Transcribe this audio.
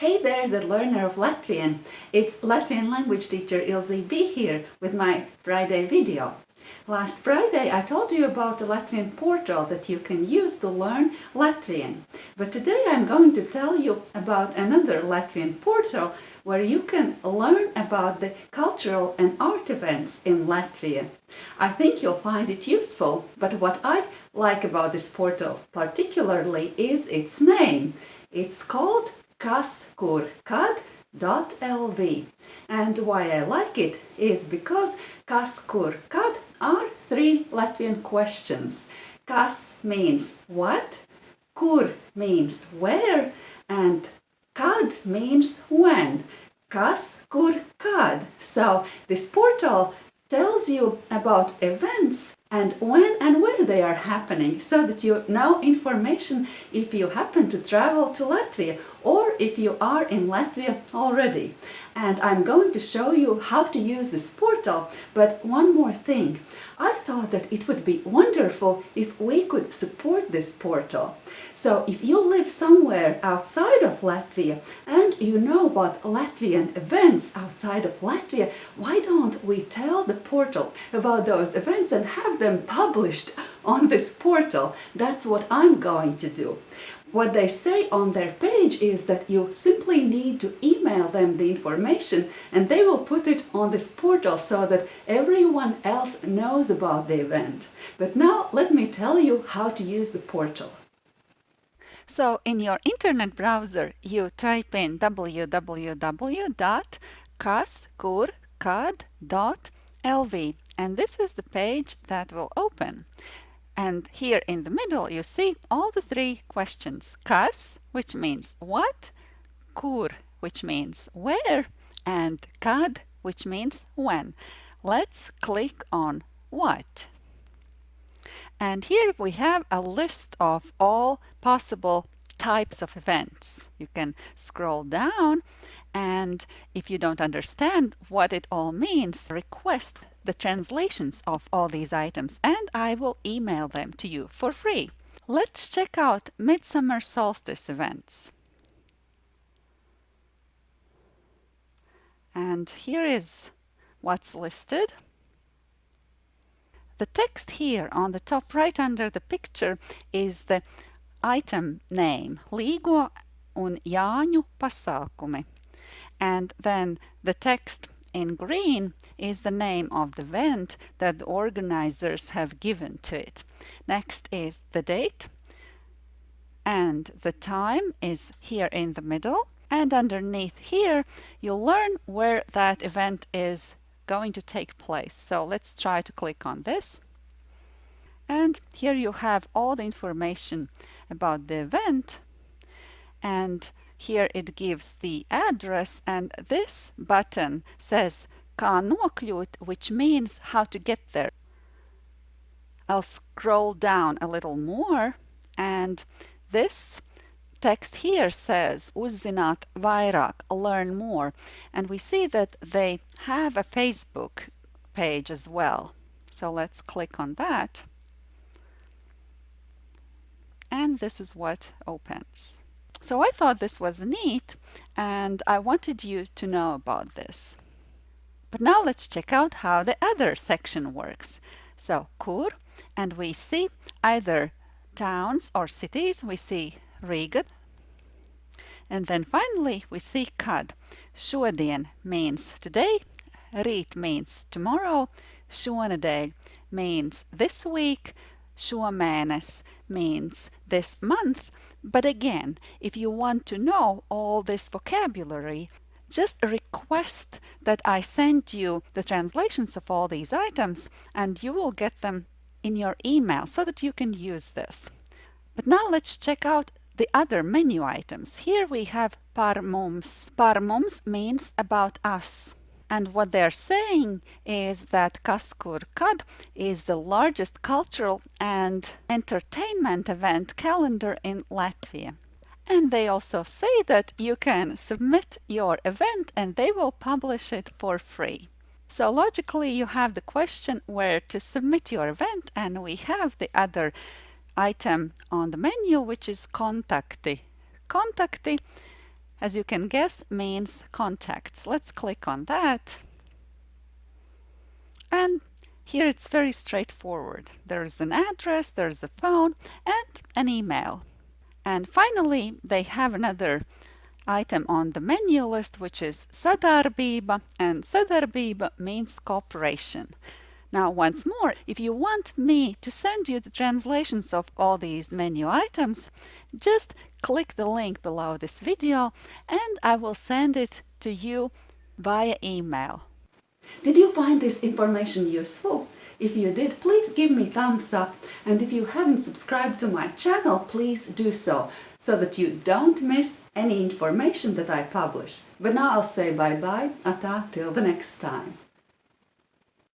Hey there, the learner of Latvian. It's Latvian language teacher Ilze B here with my Friday video. Last Friday I told you about the Latvian portal that you can use to learn Latvian. But today I'm going to tell you about another Latvian portal where you can learn about the cultural and art events in Latvia. I think you'll find it useful, but what I like about this portal particularly is its name. It's called Kas Kur Kad .lv and why I like it is because kas kur kad are three Latvian questions. Kas means what, kur means where and kad means when. Kas kur kad. So this portal tells you about events and when and where they are happening so that you know information if you happen to travel to Latvia or if you are in Latvia already. And I'm going to show you how to use this portal, but one more thing. I thought that it would be wonderful if we could support this portal. So if you live somewhere outside of Latvia and you know about Latvian events outside of Latvia, why don't we tell the portal about those events and have them published on this portal. That's what I'm going to do. What they say on their page is that you simply need to email them the information and they will put it on this portal so that everyone else knows about the event. But now let me tell you how to use the portal. So in your internet browser, you type in www.kaskurkad.lv and this is the page that will open. And here in the middle you see all the three questions. Kas, which means what, kur, which means where, and kad, which means when. Let's click on what. And here we have a list of all possible types of events. You can scroll down and if you don't understand what it all means, request the translations of all these items and I will email them to you for free. Let's check out Midsummer Solstice events. And here is what's listed. The text here on the top right under the picture is the item name, Līgo un Jāņu pasākumi. And then the text in green is the name of the event that the organizers have given to it. Next is the date and the time is here in the middle and underneath here you'll learn where that event is going to take place. So let's try to click on this. And here you have all the information about the event and here it gives the address and this button says kā nokļūt, which means how to get there. I'll scroll down a little more and this text here says uzzināt vairāk, learn more. And we see that they have a Facebook page as well. So let's click on that. And this is what opens. So I thought this was neat and I wanted you to know about this. But now let's check out how the other section works. So kur, and we see either towns or cities. We see Riga. And then finally we see kad. Šodien means today, rīt means tomorrow, šonedēļ means this week, šomēnes means this month, but again, if you want to know all this vocabulary, just request that I send you the translations of all these items and you will get them in your email so that you can use this. But now let's check out the other menu items. Here we have par mums. Par mums means about us. And what they're saying is that Kas Kur Kad is the largest cultural and entertainment event calendar in Latvia. And they also say that you can submit your event and they will publish it for free. So logically you have the question where to submit your event and we have the other item on the menu which is Kontakti. Kontakti as you can guess, means contacts. Let's click on that. And here it's very straightforward. There's an address, there's a phone, and an email. And finally, they have another item on the menu list, which is sadarbība, and sadarbība means cooperation. Now, once more, if you want me to send you the translations of all these menu items, just click the link below this video and I will send it to you via email. Did you find this information useful? If you did, please give me thumbs up and if you haven't subscribed to my channel, please do so, so that you don't miss any information that I publish. But now I'll say bye-bye, ata, till the next time.